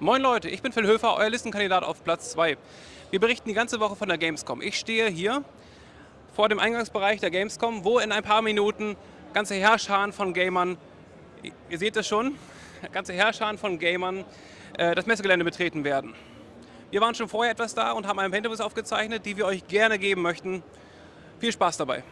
Moin Leute, ich bin Phil Höfer, euer Listenkandidat auf Platz 2. Wir berichten die ganze Woche von der Gamescom. Ich stehe hier vor dem Eingangsbereich der Gamescom, wo in ein paar Minuten ganze Herrscharen von Gamern, ihr seht es schon, ganze Herrscharen von Gamern äh, das Messegelände betreten werden. Wir waren schon vorher etwas da und haben ein Pentavis aufgezeichnet, die wir euch gerne geben möchten. Viel Spaß dabei!